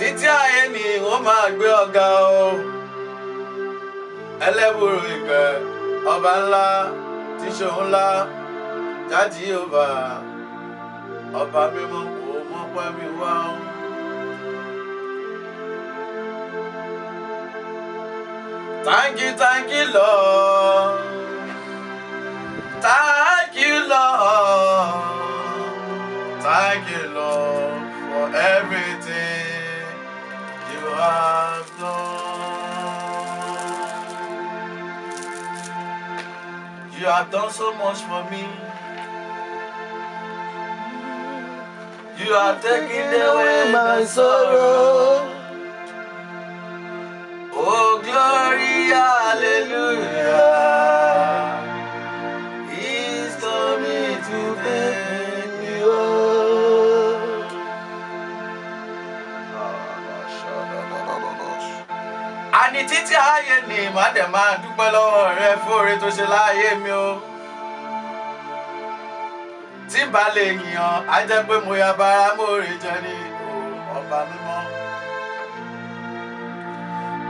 títí ayé ni wọ́n máa gbé ọ̀gá o ẹlẹ́bùrú ìkẹ́ ọba ńlá tí ṣòun ńlá jáde ọba ọba mímọ́ kò mọ́ pẹ́ mi wá o. Thank you, thank you, Lord. You have done so much for me. You have taken away my sorrow. Àní títí ayé ni màá dẹ̀ máa dúpẹ́ lọ́wọ́ rẹ fóore tó ṣe láàyè mi o. Tí bá lè yàn, á jẹ́ pé mo ya bara mórè jẹ ní ọba mímọ́.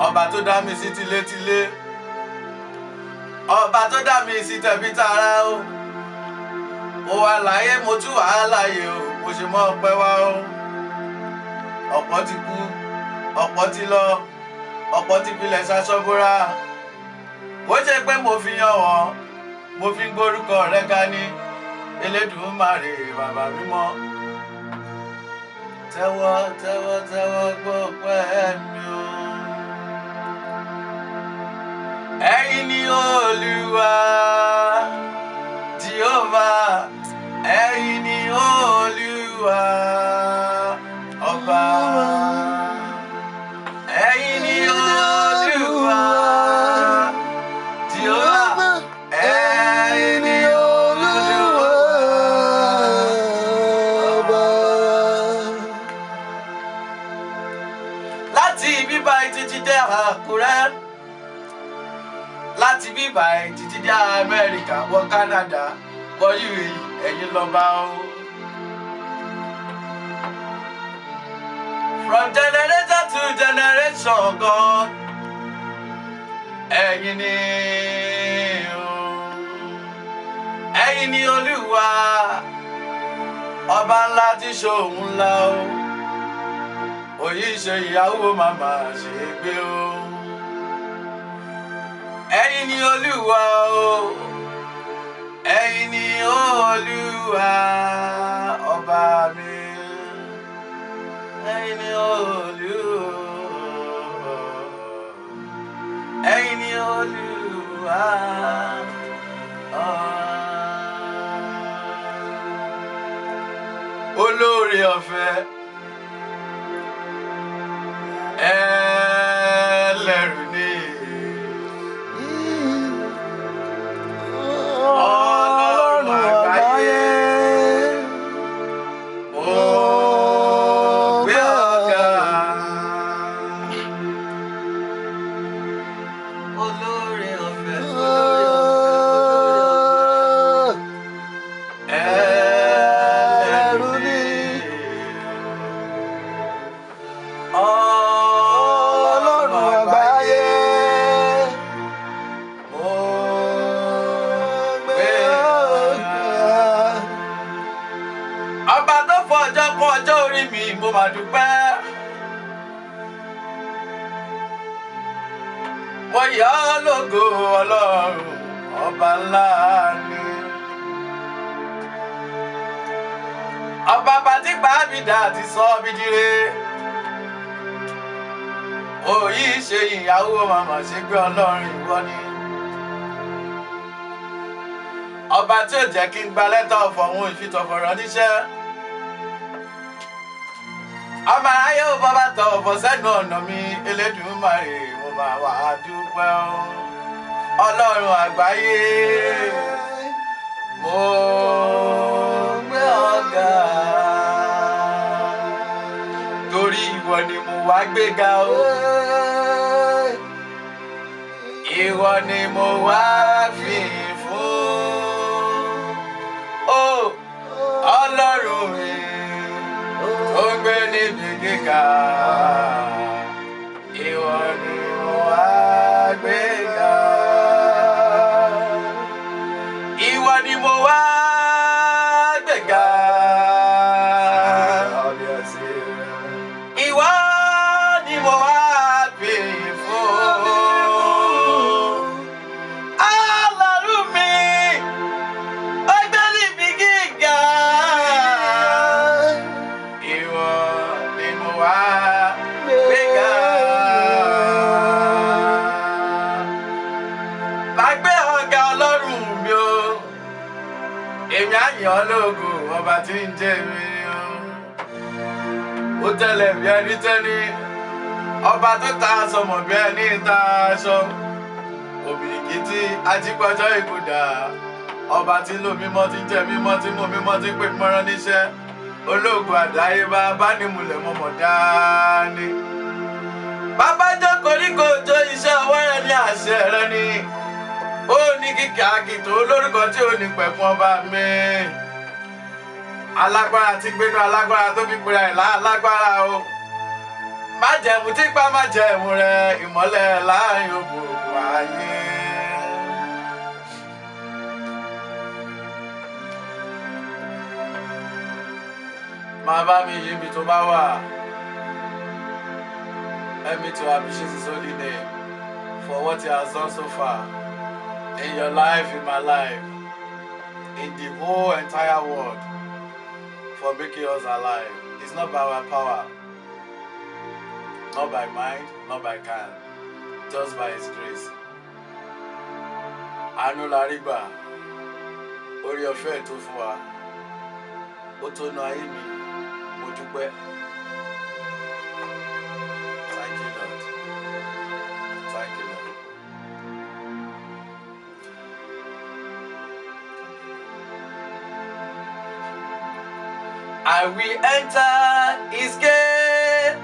Ọba tó dá mi sí tilétilé. Ọba tó dá mi sí tẹ̀bí tara o. Mo wà láyé mo tún wà á o. Mo ṣe mọ́ ọpẹ́ wá o. Ọ̀pọ̀ ti kú ọ̀pọ̀ ti lọ ọ̀pọ̀ ti pilẹ̀ ṣaṣọ́búra ó ṣe pé mo fi yan wọ́n mo fi ń gbórúkọ rẹ ga ní Elédùmarè bàbá mímọ́. Tẹ́wọ́ tẹ́wọ́ tẹ́wọ́ gbọ́ pẹ́ mi o. Ẹ̀yin ni olúwa Àkúrẹ́. Láti bíbá títí dé Amẹ́ríkà wọ Canada wọ UAE ẹ̀yin lọ́ba o. from generation to generation God ẹ̀yin ni ẹ̀yin ni Olúwa ọba ńlá tí ṣòun ńlá o. Òyì ṣe ìyàwó màmá ṣe é gbé o ni olúwa o. Ẹ̀yin ni olúwa ọba mi. Ẹ̀yin ni olúwa. Ẹ̀yin ni olúwa olóore ọ̀fẹ́ mi, mo mà dúpẹ́. Mo yà ọ́ lógo Ọlọ́run, ọba ńlá ni. Ọba bàtí gbàbídà ti sọ mí dire. Òyì ṣe ìyàwó màmá ṣe gbé Ọlọ́run ìwọ ni. Ọba tí ò jẹ́ kí n gba lẹ́tà ọ̀fọ̀ òun ìfitọ̀fọ̀rọ̀ níṣẹ́. Ọmọ aráyé ò bọ́ bá tọ ọ̀fọ̀ sẹ́nu ọ̀nà mi, Elédùmarè mo máa wà á dúpẹ́. Ọlọ́run àgbáyé, mo gbé ọ̀gá. Torí ìwọ ni mo wá gbéga o. Ìwọ ni mo wá fi ọ́ lógo ọba tí ń jẹ́ mi ó tẹ́lẹ̀ bí ẹni tẹ́ni ọba tó ta sọmọ bí ẹni ta aṣọ. Òbìrìkìtì ajípọ̀jọ́ ìkúdà ọba tí ń lò mímọ́ tí ń jẹ́ mímọ́ tí mú mímọ́ tí pè mọ́rán níṣẹ́. Olóògùn àdáyébá bánimúlẹ̀ mọ́mọ́ dání. bàbá jókòó ní jó iṣẹ́ ọwọ́ rẹ ní àṣẹ rẹ ni ó ní kíkà kìtò olórúkọ tí ò ní pẹ̀kun ọba mi. alágbára ti gbénu alágbára tó fi pera ẹ̀ lálágbára o. májẹ̀mú tí májẹ̀mú rẹ ìmọ́lẹ̀ láàárín òkùnkùn ayé. máa bá mi yí mi tó bá wà. Help me to appreciate his holy name for what he has done so far in your life, in my life, in the whole entire world for making us alive. It's not by our power, not by mind, not by can, just by his grace. Àánú la rí gbà, orí ọ̀fẹ́ tó fún wa. I will enter his gate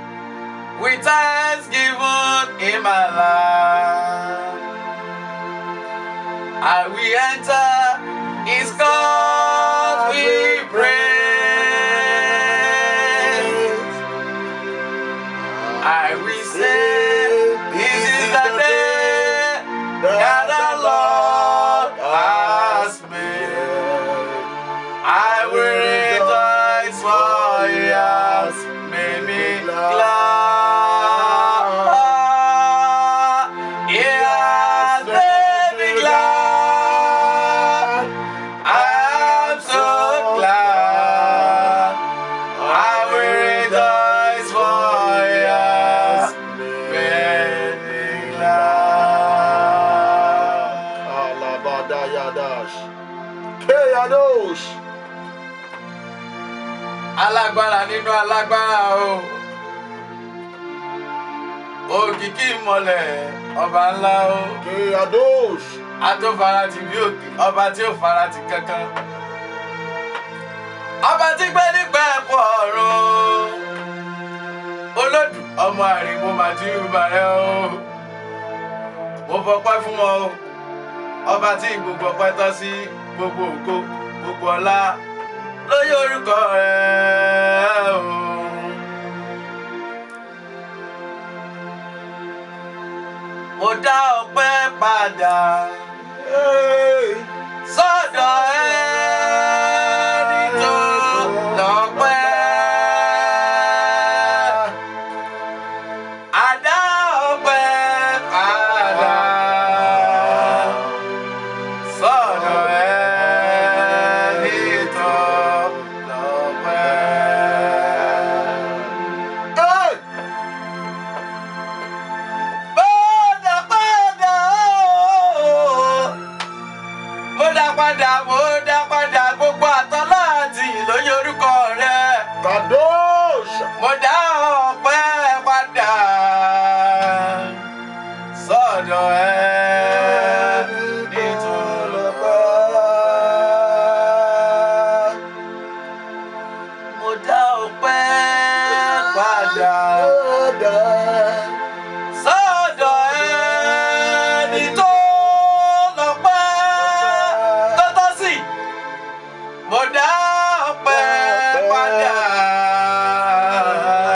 with thanksgiving in my life. I will enter his court with praise. I will say, Alabadayadash. Keyadosh. alágbára nínú alágbára o òkìkí ìmọ̀lẹ̀ ọba ńlá o Keyadosh. atófarati bí òkè ọba tí ò farati kankan ọba tí gbé nípa ẹ̀kọ́ ọ̀run olódù ọmọ àrìnwó màdìrú bàrẹ o mo fọpẹ́ fún wọn o ọba tí gbogbo ọpẹ́ tọ́ sí gbogbo ògo gbogbo ọlá lóyè orúkọ rẹ̀ o. mo dá ọpẹ́ padà Hey. Padà, mo dá padà gbogbo àtọ́lá àti ìlóye orúkọ rẹ̀. Kadosh. Mo dá ọpẹ́ padà sọ́dọ̀ lọ́pẹ́. Mo dá ọpẹ́